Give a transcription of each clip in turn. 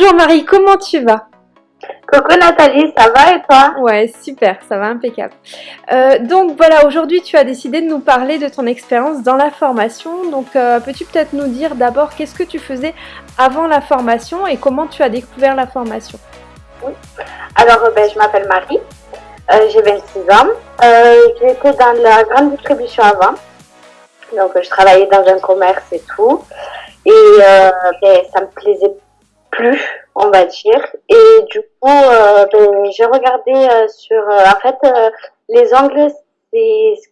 Bonjour Marie, comment tu vas? Coucou Nathalie, ça va et toi? Ouais, super, ça va impeccable. Euh, donc voilà, aujourd'hui tu as décidé de nous parler de ton expérience dans la formation. Donc euh, peux-tu peut-être nous dire d'abord qu'est-ce que tu faisais avant la formation et comment tu as découvert la formation? Oui, alors euh, ben, je m'appelle Marie, j'ai 26 ans. J'étais dans la grande distribution avant, donc je travaillais dans un commerce et tout. Et ben, ça me plaisait plus, on va dire. Et du coup, euh, ben, j'ai regardé euh, sur... Euh, en fait, les ongles, c'est ce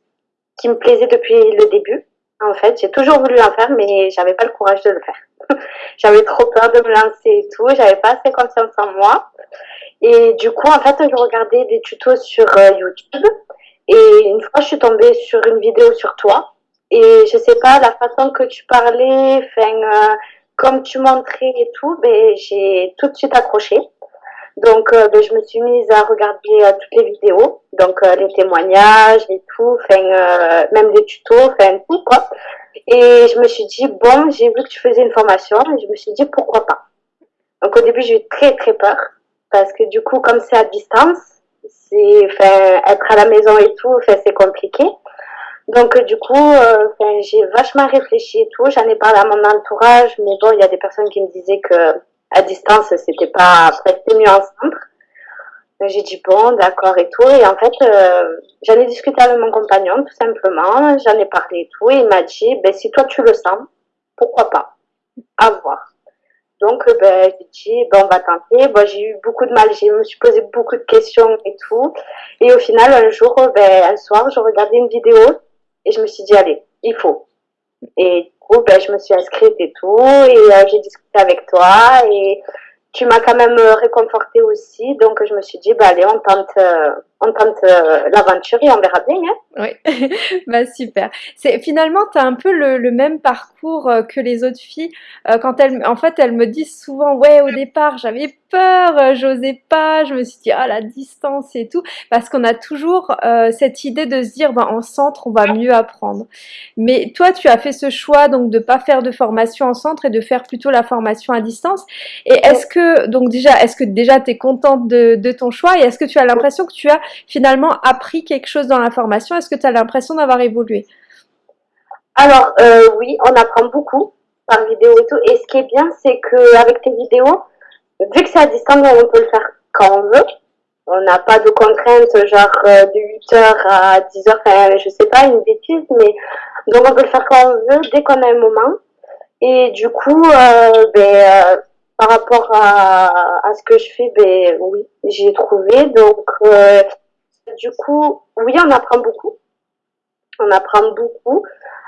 qui me plaisait depuis le début. En fait, j'ai toujours voulu en faire, mais j'avais pas le courage de le faire. j'avais trop peur de me lancer et tout. J'avais pas assez confiance en moi. Et du coup, en fait, je regardais des tutos sur YouTube. Et une fois, je suis tombée sur une vidéo sur toi. Et je sais pas, la façon que tu parlais, enfin, comme tu montrais et tout, ben, j'ai tout de suite accroché. Donc, euh, ben, je me suis mise à regarder euh, toutes les vidéos, donc euh, les témoignages et tout, enfin, même des tutos, enfin, tout, quoi. Et je me suis dit, bon, j'ai vu que tu faisais une formation, et je me suis dit, pourquoi pas. Donc, au début, j'ai eu très, très peur, parce que du coup, comme c'est à distance, c'est, être à la maison et tout, c'est compliqué. Donc euh, du coup, euh, j'ai vachement réfléchi et tout. J'en ai parlé à mon entourage, mais bon, il y a des personnes qui me disaient que à distance, c'était pas presque mieux ensemble. J'ai dit bon, d'accord et tout. Et en fait, euh, j'en ai discuté avec mon compagnon tout simplement. J'en ai parlé et tout. Et il m'a dit, ben si toi tu le sens, pourquoi pas, à voir. Donc, ben, j'ai dit, ben, on va tenter. Bon, j'ai eu beaucoup de mal, je me suis posé beaucoup de questions et tout. Et au final, un jour, ben, un soir, je regardais une vidéo et je me suis dit, allez, il faut. Et du coup, ben, je me suis inscrite et tout. Et euh, j'ai discuté avec toi. Et tu m'as quand même euh, réconforté aussi. Donc, je me suis dit, bah, allez, on tente, euh, on tente l'aventure et on verra bien. Hein. Oui, bah, super. C'est, finalement, tu as un peu le, le, même parcours que les autres filles. quand elles, en fait, elles me disent souvent, ouais, au départ, j'avais peur, euh, j'osais pas, je me suis dit ah la distance et tout, parce qu'on a toujours euh, cette idée de se dire ben, en centre on va mieux apprendre. Mais toi tu as fait ce choix donc de pas faire de formation en centre et de faire plutôt la formation à distance. Et est-ce que donc déjà est-ce que déjà tu es contente de, de, ton choix et est-ce que tu as l'impression que tu as finalement appris quelque chose dans la formation? Est-ce que tu as l'impression d'avoir évolué? Alors euh, oui, on apprend beaucoup par vidéo et tout. Et ce qui est bien c'est que avec tes vidéos vu que c'est à distance, on peut le faire quand on veut. On n'a pas de contraintes genre euh, de 8h à 10h, enfin, je sais pas, une bêtise, mais donc on peut le faire quand on veut, dès qu'on a un moment. Et du coup, euh, ben, par rapport à, à, ce que je fais, ben oui, j'ai trouvé. Donc, du coup, oui, on apprend beaucoup. On apprend beaucoup.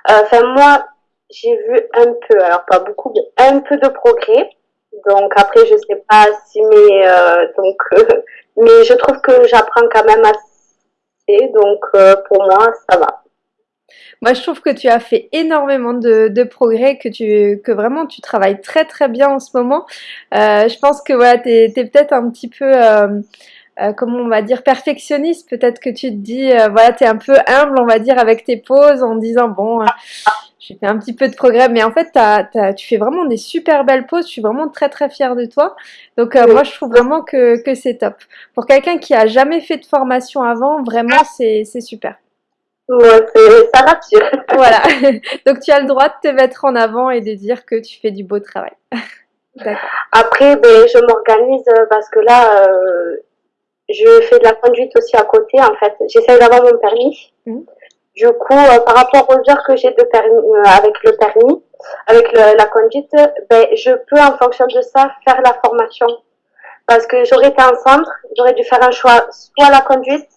Enfin, moi, j'ai vu un peu, alors pas beaucoup, mais un peu de progrès. Donc après, je sais pas si, mais euh, donc, euh, mais je trouve que j'apprends quand même assez. Donc euh, pour moi, ça va. Moi, je trouve que tu as fait énormément de, de, progrès, que tu que vraiment tu travailles très très bien en ce moment. je pense que voilà, tu es, peut-être un petit peu comment on va dire, perfectionniste. Peut-être que tu te dis, voilà, tu es un peu humble, on va dire, avec tes pauses en disant, bon, j'ai fait un petit peu de progrès, mais en fait, tu fais vraiment des super belles poses. Je suis vraiment très très fière de toi. Donc euh, moi, je trouve vraiment que, que c'est top. Pour quelqu'un qui a jamais fait de formation avant, vraiment, c'est super. Ouais, ça rassure. voilà. Donc tu as le droit de te mettre en avant et de dire que tu fais du beau travail. Après, ben, je m'organise euh, parce que là, euh, je fais de la conduite aussi à côté. En fait, j'essaie d'avoir mon permis. Mmh. Du coup, euh, par rapport aux heures que j'ai de permis, euh, avec le permis, avec la conduite, ben, je peux en fonction de ça faire la formation. Parce que j'aurais été en centre, j'aurais dû faire un choix, soit la conduite,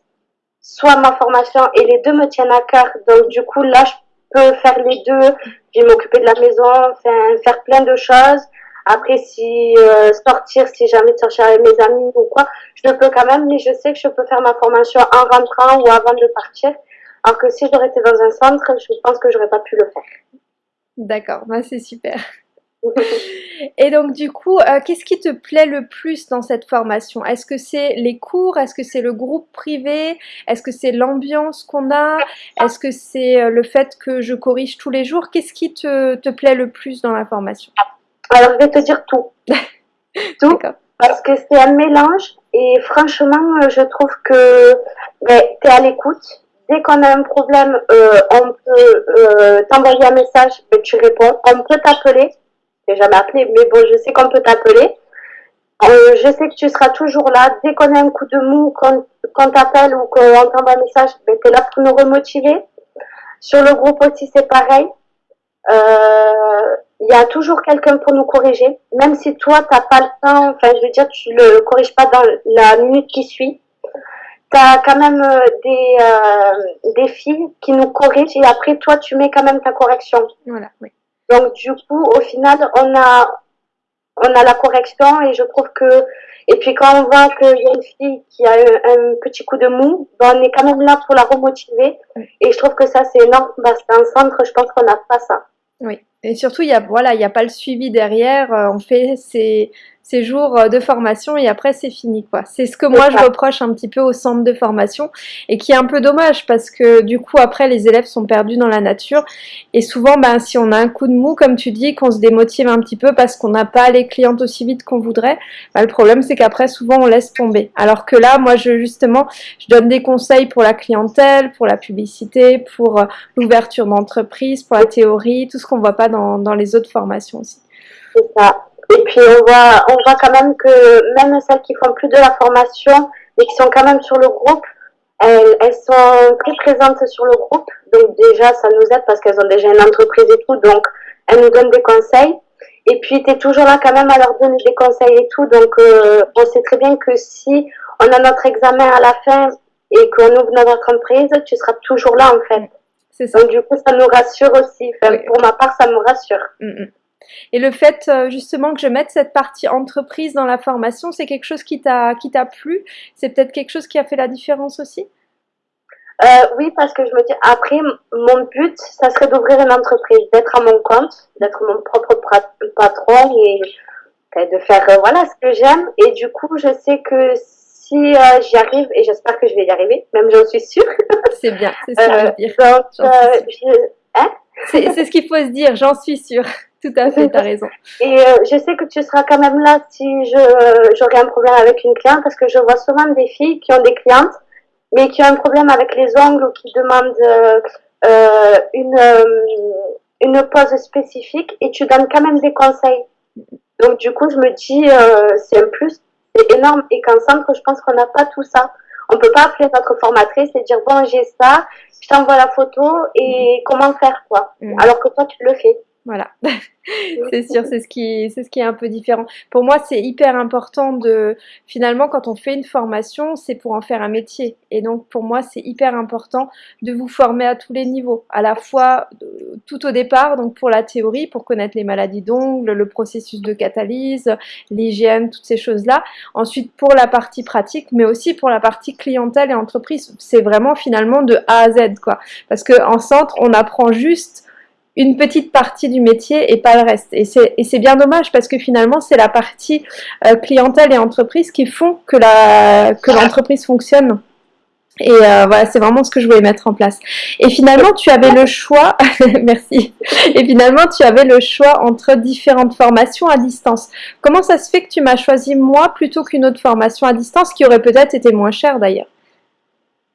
soit ma formation, et les deux me tiennent à cœur. Donc du coup, là, je peux faire les deux, puis m'occuper de la maison, faire, faire plein de choses. Après, si euh, sortir, si jamais sortir avec mes amis ou quoi, je le peux quand même, mais je sais que je peux faire ma formation en rentrant ou avant de partir. Alors que si j'aurais été dans un centre, je pense que j'aurais pas pu le faire. D'accord, bah c'est super. Et donc du coup, euh, qu'est-ce qui te plaît le plus dans cette formation? Est-ce que c'est les cours? Est-ce que c'est le groupe privé? Est-ce que c'est l'ambiance qu'on a? Est-ce que c'est euh, le fait que je corrige tous les jours? Qu'est-ce qui te, te, plaît le plus dans la formation? Alors je vais te dire tout. tout. Parce que c'est un mélange et franchement, je trouve que ben, tu es à l'écoute. Dès qu'on a un problème, euh, on peut euh, t'envoyer un message, mais tu réponds. On peut t'appeler. Je jamais appelé, mais bon, je sais qu'on peut t'appeler. Euh, je sais que tu seras toujours là. Dès qu'on a un coup de mou, qu'on t'appelle ou qu'on t'envoie un message, ben, tu es là pour nous remotiver. Sur le groupe aussi, c'est pareil. Euh, il y a toujours quelqu'un pour nous corriger, même si toi t'as pas le temps, enfin je veux dire tu le corriges pas dans la minute qui suit. Tu as quand même euh, des, euh, des filles qui nous corrigent et après toi tu mets quand même ta correction. Voilà, oui. Donc du coup au final on a on a la correction et je trouve que et puis quand on voit qu'il y a une fille qui a un, petit coup de mou, ben, on est quand même là pour la remotiver et je trouve que ça c'est énorme parce qu'un centre je pense qu'on n'a pas ça. Oui. Et surtout, il y a, voilà, a pas le suivi derrière. Euh, on fait ces, ces jours euh, de formation et après c'est fini quoi. C'est ce que moi je reproche un petit peu au centre de formation et qui est un peu dommage parce que du coup après les élèves sont perdus dans la nature et souvent ben, si on a un coup de mou comme tu dis qu'on se démotive un petit peu parce qu'on n'a pas les clientes aussi vite qu'on voudrait, ben, le problème c'est qu'après souvent on laisse tomber. Alors que là moi je justement je donne des conseils pour la clientèle, pour la publicité, pour euh, l'ouverture d'entreprise, pour la théorie, tout ce qu'on voit pas dans, dans les autres formations aussi. C'est ça. Et puis on voit, on voit quand même que même celles qui font plus de la formation, mais qui sont quand même sur le groupe, elles, elles sont très présentes sur le groupe. Donc déjà, ça nous aide parce qu'elles ont déjà une entreprise et tout. Donc elles nous donnent des conseils. Et puis tu es toujours là quand même à leur donner des conseils et tout. Donc euh, on sait très bien que si on a notre examen à la fin et qu'on ouvre notre entreprise, tu seras toujours là en fait. C'est ça. Donc du coup, ça nous rassure aussi. Pour ma part, ça me rassure. Mm, mm. Et le fait euh, justement que je mette cette partie entreprise dans la formation, c'est quelque chose qui t'a plu? C'est peut-être quelque chose qui a fait la différence aussi? Euh, Oui, parce que je me dis, après, mon but, ça serait d'ouvrir une entreprise, d'être à mon compte, d'être mon propre patron et de faire euh, voilà ce que j'aime. Et du coup, je sais que si j'y arrive, et j'espère que je vais y arriver, même j'en suis sûre. C'est bien, c'est ce dire. Donc, hein? C'est ce qu'il faut se dire, j'en suis sûre. Tout à fait, tu as raison. Et euh, je sais que tu seras quand même là si j'aurai un problème avec une cliente parce que je vois souvent des filles qui ont des clientes mais qui ont un problème avec les ongles ou qui demandent euh, euh une, une pose spécifique et tu donnes quand même des conseils. Donc du coup, je me dis, c'est un plus, c'est énorme et qu'en centre, je pense qu'on n'a pas tout ça. On peut pas appeler notre formatrice et dire, bon, j'ai ça, je t'envoie la photo et comment faire quoi. Mm. Alors que toi, tu le fais. Voilà, c'est sûr, c'est ce qui, c'est ce qui est un peu différent. Pour moi, c'est hyper important de, finalement, quand on fait une formation, c'est pour en faire un métier. Et donc, pour moi, c'est hyper important de vous former à tous les niveaux, à la fois euh, tout au départ, donc pour la théorie, pour connaître les maladies d'ongles, le processus de catalyse, l'hygiène, toutes ces choses-là. Ensuite, pour la partie pratique, mais aussi pour la partie clientèle et entreprise. C'est vraiment finalement de A à Z, quoi. Parce que en centre, on apprend juste une petite partie du métier et pas le reste. Et c'est bien dommage parce que finalement, c'est la partie euh, clientèle et entreprise qui font que l'entreprise que fonctionne. Et euh, voilà, c'est vraiment ce que je voulais mettre en place. Et finalement, tu avais le choix, merci. Et finalement, tu avais le choix entre différentes formations à distance. Comment ça se fait que tu m'as choisi moi plutôt qu'une autre formation à distance qui aurait peut-être été moins chère d'ailleurs?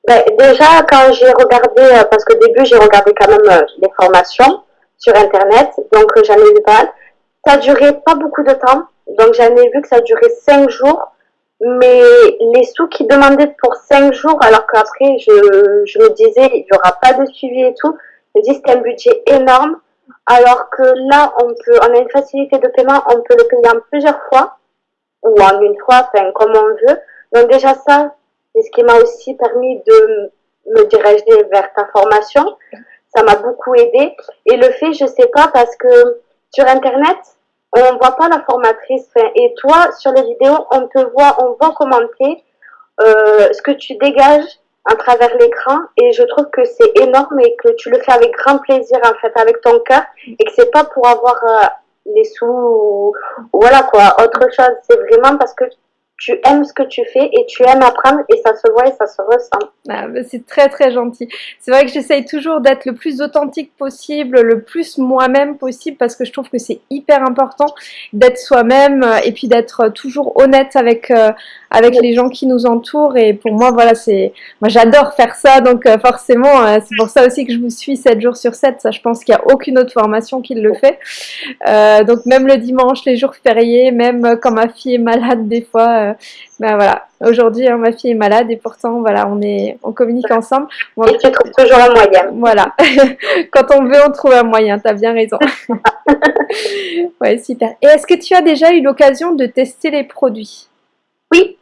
Ben, Déjà, quand j'ai regardé, euh, parce qu'au début, j'ai regardé quand même les formations, sur Internet. Donc, j'en ai vu pas Ça durait pas beaucoup de temps. Donc, j'en ai vu que ça durait cinq jours. Mais les sous qu'ils demandaient pour cinq jours, alors qu'après, je, je me disais, il n'y aura pas de suivi et tout. Je me un budget énorme. Alors que là, on peut, on a une facilité de paiement, on peut le payer en plusieurs fois. Ou en une fois, enfin, comme on veut. Donc, déjà, ça, c'est ce qui m'a aussi permis de me diriger vers ta formation ça m'a beaucoup aidé. Et le fait, je sais pas, parce que sur Internet, on voit pas la formatrice. Et toi, sur les vidéos, on te voit, on voit commenter euh, ce que tu dégages à travers l'écran. Et je trouve que c'est énorme et que tu le fais avec grand plaisir, en fait, avec ton cœur. Et que c'est pas pour avoir euh, les sous ou, voilà quoi, autre chose. C'est vraiment parce que tu aimes ce que tu fais et tu aimes apprendre et ça se voit et ça se ressent. Ah, bah, c'est très très gentil. C'est vrai que j'essaye toujours d'être le plus authentique possible, le plus moi-même possible parce que je trouve que c'est hyper important d'être soi-même euh, et puis d'être toujours honnête avec euh, avec les gens qui nous entourent. Et pour moi voilà c'est moi j'adore faire ça. Donc euh, forcément c'est pour ça aussi que je vous suis 7 jours sur 7 ça je pense qu'il n'y a aucune autre formation qui le fait. Donc même le dimanche les jours fériés même quand ma fille est malade des fois ben voilà, aujourd'hui hein, ma fille est malade et pourtant voilà, on est, on communique ensemble. et tu trouves toujours un moyen. Voilà, quand on veut, on trouve un moyen. T'as bien raison. ouais, super. Et est-ce que tu as déjà eu l'occasion de tester les produits? Oui.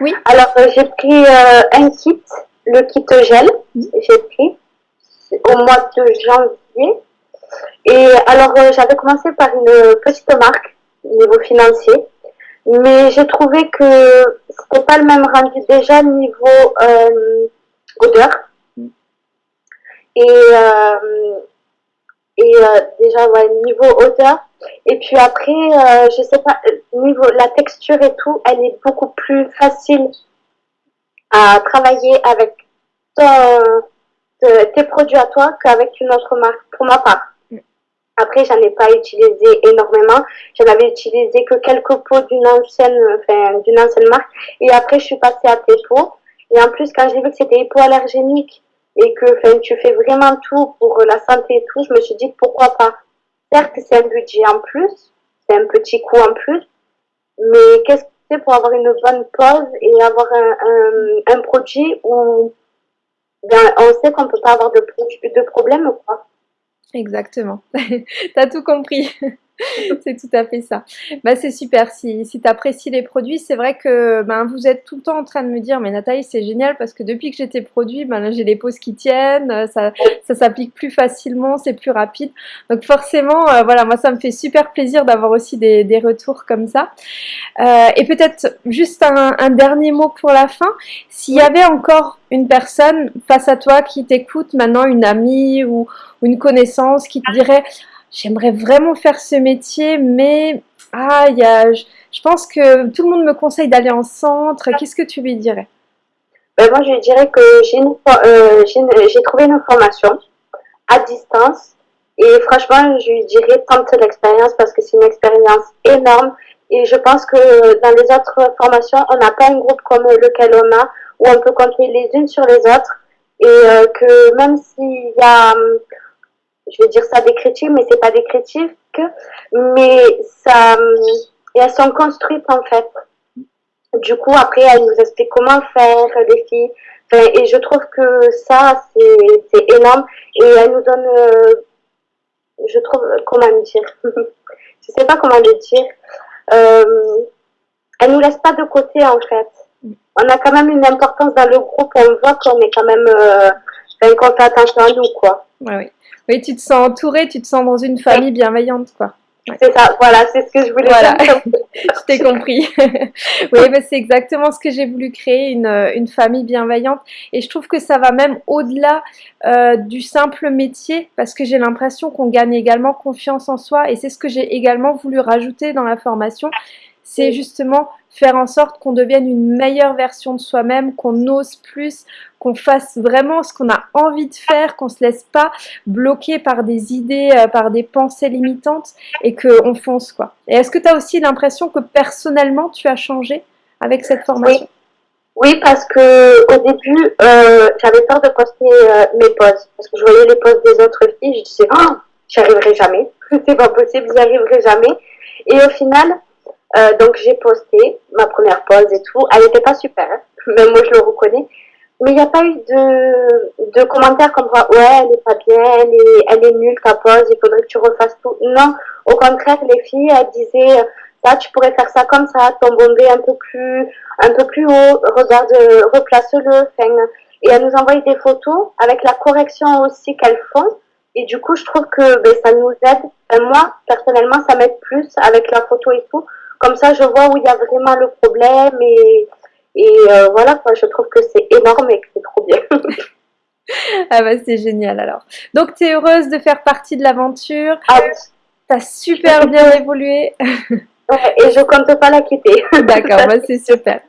Oui. Alors euh, j'ai pris euh, un kit, le kit gel. J'ai pris au mois de janvier. Et alors euh, j'avais commencé par une petite marque niveau financier mais j'ai trouvé que c'était pas le même rendu déjà niveau euh, odeur. Et, euh, et euh, déjà, ouais, niveau odeur. Et puis après, je sais pas, niveau la texture et tout, elle est beaucoup plus facile à travailler avec tes produits à toi qu'avec une autre marque, pour ma part. Après, j'en ai pas utilisé énormément. J'en avais utilisé que quelques pots d'une ancienne, enfin, d'une ancienne marque. Et après, je suis passée à tes pots. Et en plus, quand j'ai vu que c'était hypoallergénique et que, enfin, tu fais vraiment tout pour la santé et tout, je me suis dit pourquoi pas? Certes, c'est un budget en plus, c'est un petit coût en plus, mais qu'est-ce que c'est pour avoir une bonne pause et avoir un, un, un produit où bien, on sait qu'on peut pas avoir de, de problème, quoi? Exactement. tu as tout compris. c'est tout à fait ça. Bah, c'est super. Si, si tu apprécies les produits, c'est vrai que ben, vous êtes tout le temps en train de me dire Mais Nathalie, c'est génial parce que depuis que j'ai tes produits, ben, j'ai les pauses qui tiennent, ça, ça s'applique plus facilement, c'est plus rapide. Donc, forcément, euh, voilà, moi, ça me fait super plaisir d'avoir aussi des, des, retours comme ça. Euh, et peut-être juste un, dernier mot pour la fin. S'il y avait encore une personne face à toi qui t'écoute maintenant, une amie ou une connaissance qui te dirait j'aimerais vraiment faire ce métier, mais ah, y a, je, pense que tout le monde me conseille d'aller en centre. Qu'est-ce que tu lui dirais? Ben Moi, je lui dirais que j'ai euh, trouvé une formation à distance. Et franchement, je lui dirais tente l'expérience parce que c'est une expérience énorme. Et je pense que dans les autres formations, on n'a pas un groupe comme lequel on a, où on peut compter les unes sur les autres. Et euh, que même s'il y a je vais dire ça décrétive, mais c'est pas décrétive que, mais ça, et elles sont construites en fait. Du coup, après, elle nous explique comment faire, les filles. et je trouve que ça, c'est énorme. Et elle nous donne, euh, je trouve, comment dire, je sais pas comment le dire. Euh, elle nous laisse pas de côté en fait. On a quand même une importance dans le groupe. On voit qu'on est quand même, euh, qu'on fait attention à nous, quoi. Oui. Oui, tu te sens entourée, tu te sens dans une famille bienveillante, quoi. C'est ça, voilà, c'est ce que je voulais voilà. dire. je t'ai compris. oui, mais c'est exactement ce que j'ai voulu créer, une, une, famille bienveillante. Et je trouve que ça va même au-delà euh, du simple métier, parce que j'ai l'impression qu'on gagne également confiance en soi. Et c'est ce que j'ai également voulu rajouter dans la formation. C'est justement faire en sorte qu'on devienne une meilleure version de soi-même, qu'on ose plus, qu'on fasse vraiment ce qu'on a envie de faire, qu'on se laisse pas bloquer par des idées, euh, par des pensées limitantes et qu'on fonce quoi. Et est-ce que tu as aussi l'impression que personnellement tu as changé avec cette formation? Oui. parce que au début, euh, j'avais peur de poster euh, mes pauses parce que je voyais les pauses des autres filles, je disais oh, j'y arriverai jamais, c'est pas possible, j'y arriverai jamais. Et au final, euh, donc j'ai posté ma première pause et tout. Elle n'était pas super, hein. moi je le reconnais. Mais il n'y a pas eu de, de commentaires comme quoi ouais elle est pas bien, elle est, elle est nulle ta pause, il faudrait que tu refasses tout. Non, au contraire les filles elles disaient ça tu pourrais faire ça comme ça, ton bombé un peu plus un peu plus haut, regarde replace-le. Et elles nous envoient des photos avec la correction aussi qu'elles font. Et du coup je trouve que ben, ça nous aide. moi personnellement ça m'aide plus avec la photo et tout comme ça, je vois où il y a vraiment le problème et, et euh, voilà, je trouve que c'est énorme et que c'est trop bien. ah bah c'est génial alors. Donc tu es heureuse de faire partie de l'aventure. Ah oui. Tu as super bien évolué. et je compte pas la quitter. D'accord, bah, c'est super.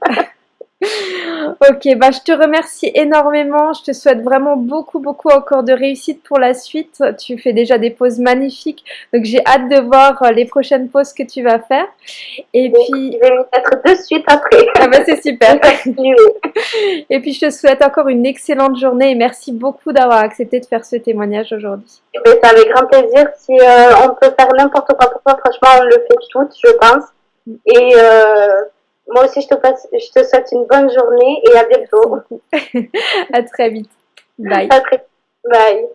Ok, bah je te remercie énormément. Je te souhaite vraiment beaucoup, beaucoup encore de réussite pour la suite. Tu fais déjà des pauses magnifiques, donc j'ai hâte de voir euh, les prochaines pauses que tu vas faire. Et puis, je vais me mettre de suite après. Ah bah c'est super. et puis je te souhaite encore une excellente journée et merci beaucoup d'avoir accepté de faire ce témoignage aujourd'hui. Eh ben, c'est avec grand plaisir. Si euh, on peut faire n'importe quoi pour toi, franchement, on le fait toutes, je pense. Et euh, moi aussi, je te, passe, je te souhaite une bonne journée et à bientôt. à très vite. Bye. À très, bye.